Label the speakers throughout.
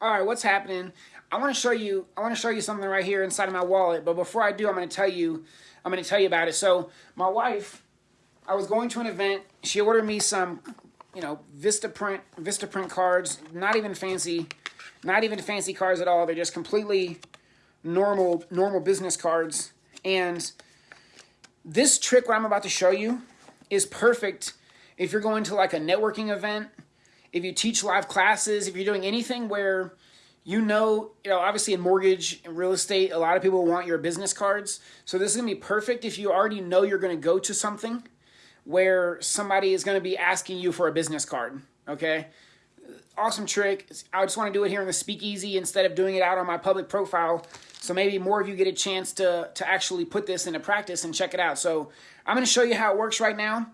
Speaker 1: All right, what's happening? I want to show you. I want to show you something right here inside of my wallet. But before I do, I'm going to tell you. I'm going to tell you about it. So my wife, I was going to an event. She ordered me some, you know, Vistaprint, Vista print cards. Not even fancy, not even fancy cards at all. They're just completely normal normal business cards. And this trick, what I'm about to show you, is perfect if you're going to like a networking event if you teach live classes, if you're doing anything where you know, you know, obviously in mortgage and real estate, a lot of people want your business cards. So this is gonna be perfect if you already know you're gonna go to something where somebody is gonna be asking you for a business card. Okay. Awesome trick. I just want to do it here in the speakeasy instead of doing it out on my public profile. So maybe more of you get a chance to, to actually put this into practice and check it out. So I'm to show you how it works right now.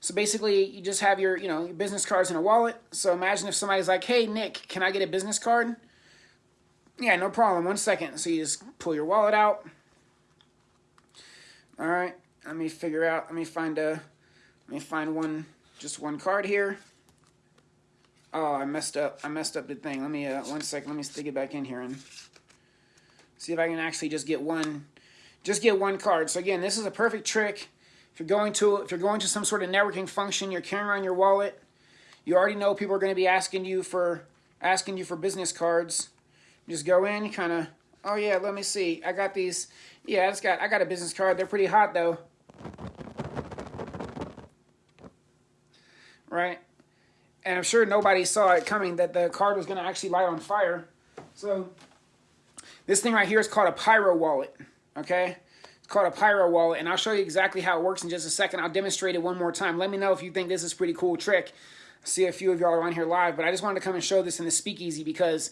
Speaker 1: So basically, you just have your, you know, your business cards in a wallet. So imagine if somebody's like, hey, Nick, can I get a business card? Yeah, no problem. One second. So you just pull your wallet out. All right. Let me figure out. Let me find a. Let me find one. Just one card here. Oh, I messed up. I messed up the thing. Let me. Uh, one second. Let me stick it back in here and see if I can actually just get one. Just get one card. So again, this is a perfect trick if you're going to if you're going to some sort of networking function, you're carrying around your wallet. You already know people are going to be asking you for asking you for business cards. You just go in, kind of, oh yeah, let me see. I got these. Yeah, I just got I got a business card. They're pretty hot though. Right? And I'm sure nobody saw it coming that the card was going to actually light on fire. So this thing right here is called a pyro wallet. Okay? Called a Pyro wallet, and I'll show you exactly how it works in just a second. I'll demonstrate it one more time. Let me know if you think this is a pretty cool trick. I see a few of y'all are on here live, but I just wanted to come and show this in the speakeasy because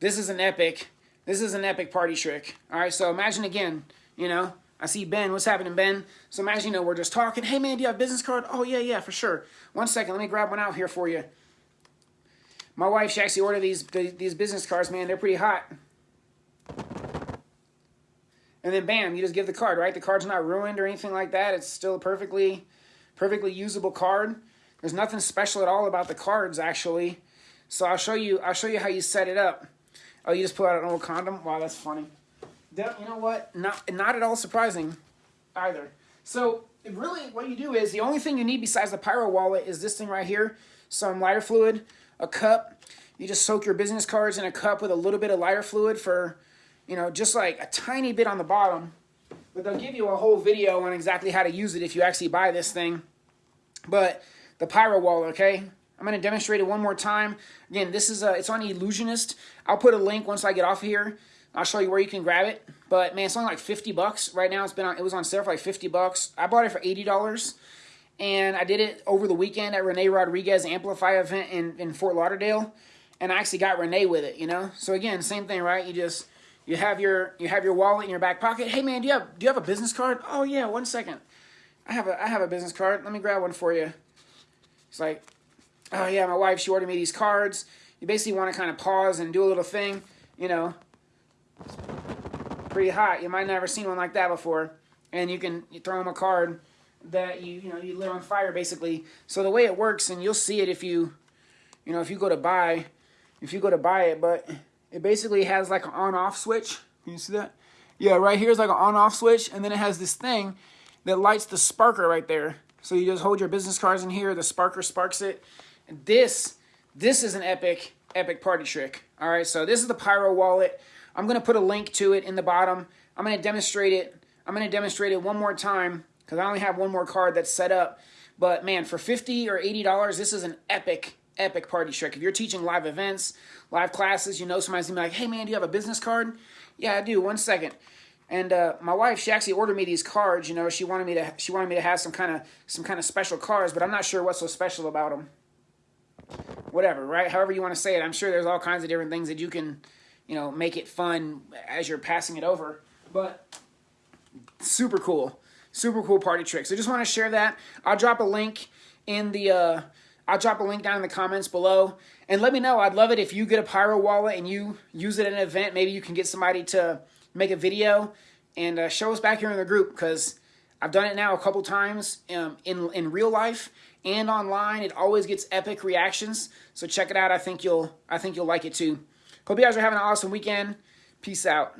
Speaker 1: this is an epic, this is an epic party trick. All right, so imagine again, you know, I see Ben. What's happening, Ben? So imagine, you know, we're just talking. Hey, man, do you have a business card? Oh, yeah, yeah, for sure. One second. Let me grab one out here for you. My wife, she actually ordered these, these business cards, man. They're pretty hot and then bam, you just give the card, right? The card's not ruined or anything like that. It's still a perfectly, perfectly usable card. There's nothing special at all about the cards, actually. So I'll show you. I'll show you how you set it up. Oh, you just pull out an old condom. Wow, that's funny. You know what? Not not at all surprising, either. So really, what you do is the only thing you need besides the Pyro wallet is this thing right here. Some lighter fluid, a cup. You just soak your business cards in a cup with a little bit of lighter fluid for you know, just like a tiny bit on the bottom. But they'll give you a whole video on exactly how to use it if you actually buy this thing. But the Pyro Wall, okay? I'm going to demonstrate it one more time. Again, this is a, it's on Ellusionist. I'll put a link once I get off of here. I'll show you where you can grab it. But man, it's only like 50 bucks right now. It's been on, it was on sale for like 50 bucks. I bought it for $80. And I did it over the weekend at Renee Rodriguez Amplify event in, in Fort Lauderdale. And I actually got Renee with it, you know? So again, same thing, right? You just you have your you have your wallet in your back pocket. Hey man, do you have do you have a business card? Oh yeah, one second. I have a I have a business card. Let me grab one for you. It's like, oh yeah, my wife she ordered me these cards. You basically want to kind of pause and do a little thing, you know. Pretty hot. You might never seen one like that before. And you can you throw them a card that you you know you lit on fire basically. So the way it works, and you'll see it if you, you know, if you go to buy, if you go to buy it, but it basically has like an on-off switch. Can you see that? Yeah, right here is like an on-off switch, and then it has this thing that lights the sparker right there. So you just hold your business cards in here, the sparker sparks it. And this, this is an epic, epic party trick. All right, so this is the Pyro wallet. I'm gonna put a link to it in the bottom. I'm gonna demonstrate it. I'm gonna demonstrate it one more time because I only have one more card that's set up. But man, for 50 or $80, this is an epic, epic party trick. If you're teaching live events, live classes, you know somebody's gonna be like, hey man, do you have a business card? Yeah, I do. One second. And uh, my wife, she actually ordered me these cards. You know, she wanted me to she wanted me to have some kind of some kind of special cards, but I'm not sure what's so special about them. Whatever, right? However you want to say it. I'm sure there's all kinds of different things that you can, you know, make it fun as you're passing it over. But super cool, super cool party trick. So just want to share that. I'll drop a link in the. Uh, I'll drop a link down in the comments below. And let me know. I'd love it if you get a Pyro wallet and you use it at an event. Maybe you can get somebody to make a video and uh, show us back here in the group because I've done it now a couple times um, in, in real life and online. It always gets epic reactions. So check it out. I think you'll I think you'll like it too. Hope you guys are having an awesome weekend. Peace out.